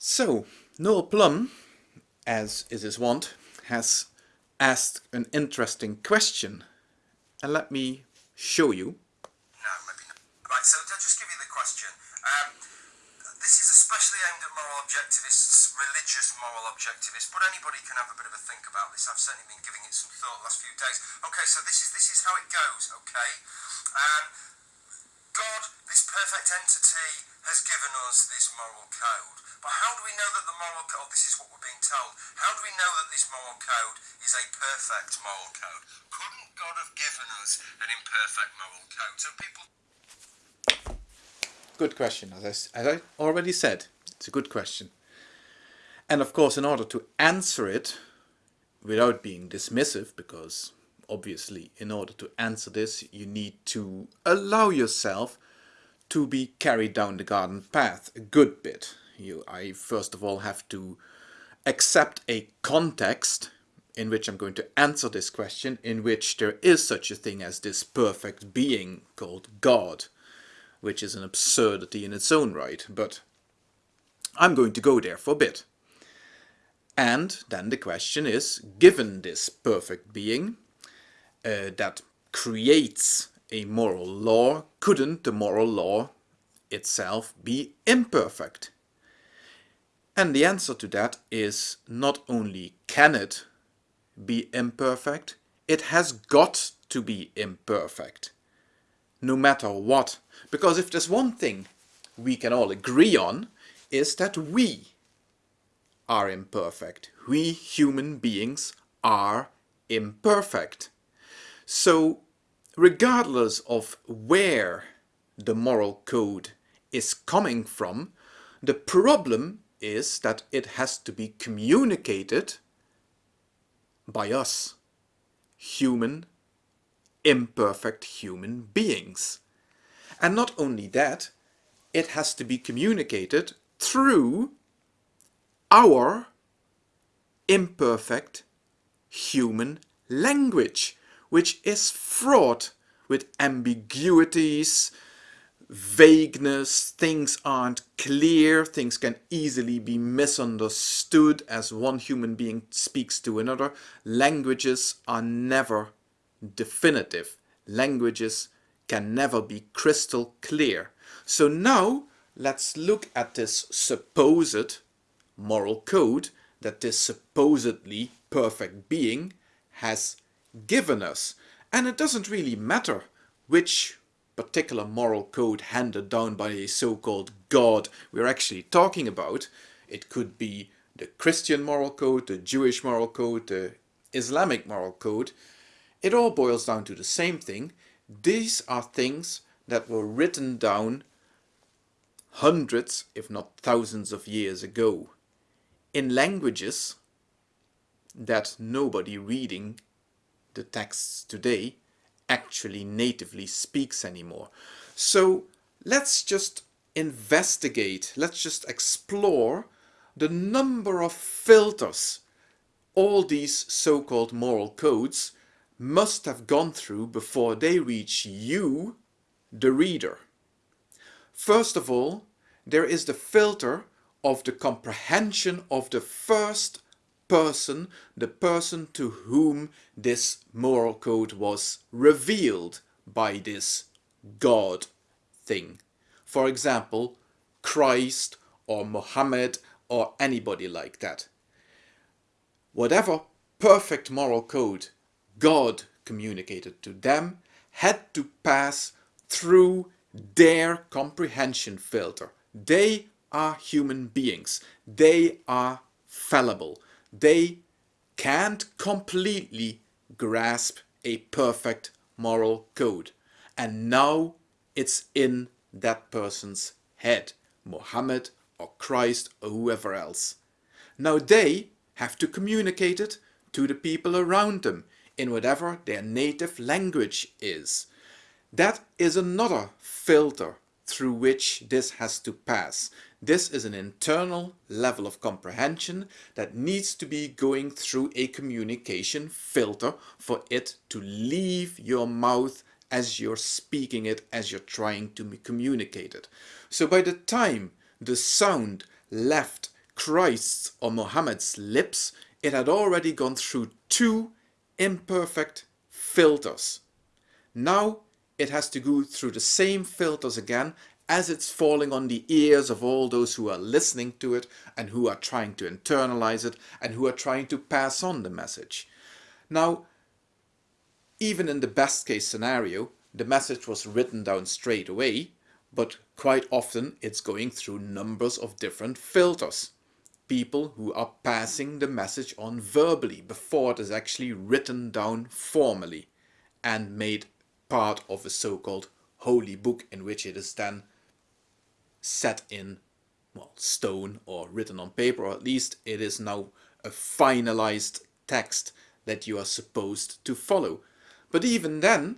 So, Noel Plum, as is his wont, has asked an interesting question. And let me show you. No, maybe not. Right, so I'll just give you the question. Um, this is especially aimed at moral objectivists, religious moral objectivists, but anybody can have a bit of a think about this. I've certainly been giving it some thought the last few days. Okay, so this is this is how it goes, okay? Um, God, this perfect entity, has given us this moral code. But how do we know that the moral code, oh, this is what we're being told, how do we know that this moral code is a perfect moral code? Couldn't God have given us an imperfect moral code? So people... Good question. As I, as I already said, it's a good question. And of course, in order to answer it without being dismissive, because obviously in order to answer this you need to allow yourself to be carried down the garden path a good bit. You, I first of all have to accept a context in which I'm going to answer this question in which there is such a thing as this perfect being called God, which is an absurdity in its own right, but I'm going to go there for a bit. And then the question is, given this perfect being, uh, that creates a moral law, couldn't the moral law itself be imperfect? And the answer to that is not only can it be imperfect, it has got to be imperfect. No matter what. Because if there's one thing we can all agree on, is that we are imperfect. We human beings are imperfect. So regardless of where the moral code is coming from, the problem is that it has to be communicated by us, human, imperfect human beings. And not only that, it has to be communicated through our imperfect human language which is fraught with ambiguities, vagueness, things aren't clear, things can easily be misunderstood as one human being speaks to another. Languages are never definitive. Languages can never be crystal clear. So now let's look at this supposed moral code that this supposedly perfect being has given us. And it doesn't really matter which particular moral code handed down by a so-called God we're actually talking about. It could be the Christian moral code, the Jewish moral code, the Islamic moral code. It all boils down to the same thing. These are things that were written down hundreds, if not thousands of years ago in languages that nobody reading the texts today actually natively speaks anymore. So let's just investigate, let's just explore the number of filters all these so-called moral codes must have gone through before they reach you, the reader. First of all, there is the filter of the comprehension of the first person, the person to whom this moral code was revealed by this God thing. For example, Christ or Mohammed or anybody like that. Whatever perfect moral code God communicated to them had to pass through their comprehension filter. They are human beings. They are fallible they can't completely grasp a perfect moral code. And now it's in that person's head, Muhammad or Christ or whoever else. Now they have to communicate it to the people around them in whatever their native language is. That is another filter through which this has to pass. This is an internal level of comprehension that needs to be going through a communication filter for it to leave your mouth as you're speaking it, as you're trying to communicate it. So by the time the sound left Christ's or Muhammad's lips, it had already gone through two imperfect filters. Now it has to go through the same filters again as it's falling on the ears of all those who are listening to it and who are trying to internalize it and who are trying to pass on the message. Now, even in the best case scenario, the message was written down straight away, but quite often it's going through numbers of different filters. People who are passing the message on verbally before it is actually written down formally and made part of a so-called holy book in which it is then set in well stone or written on paper or at least it is now a finalized text that you are supposed to follow. But even then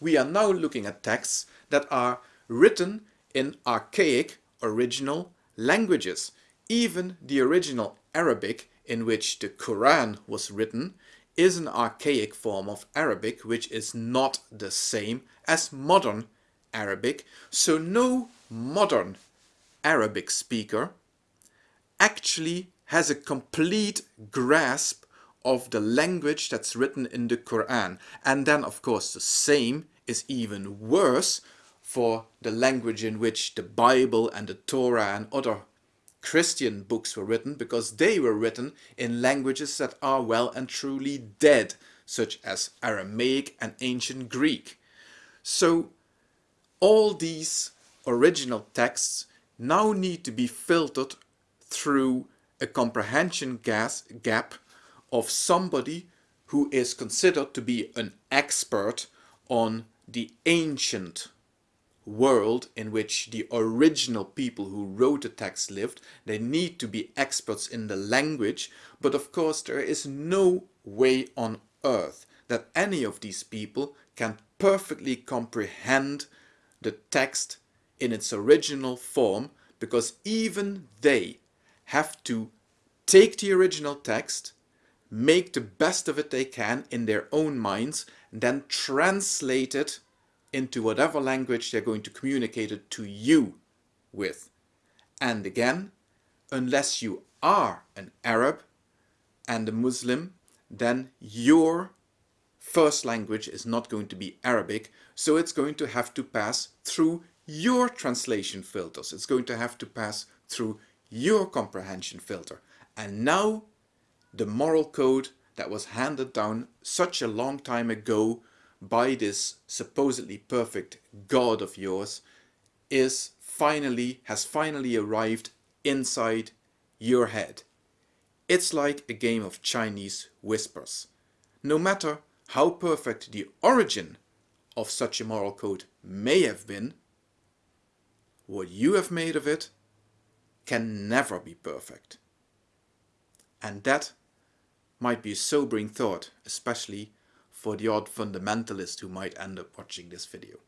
we are now looking at texts that are written in archaic original languages. Even the original Arabic in which the Quran was written is an archaic form of Arabic which is not the same as modern Arabic. So no modern Arabic speaker actually has a complete grasp of the language that's written in the Quran. And then of course the same is even worse for the language in which the Bible and the Torah and other Christian books were written because they were written in languages that are well and truly dead, such as Aramaic and ancient Greek. So all these original texts now need to be filtered through a comprehension gas gap of somebody who is considered to be an expert on the ancient world in which the original people who wrote the text lived. They need to be experts in the language, but of course there is no way on earth that any of these people can perfectly comprehend the text in its original form because even they have to take the original text, make the best of it they can in their own minds, and then translate it into whatever language they're going to communicate it to you with. And again, unless you are an Arab and a Muslim, then your first language is not going to be Arabic, so it's going to have to pass through your translation filters. It's going to have to pass through your comprehension filter. And now the moral code that was handed down such a long time ago by this supposedly perfect God of yours is finally, has finally arrived inside your head. It's like a game of Chinese whispers. No matter how perfect the origin of such a moral code may have been, what you have made of it can never be perfect. And that might be a sobering thought, especially for the odd fundamentalist who might end up watching this video.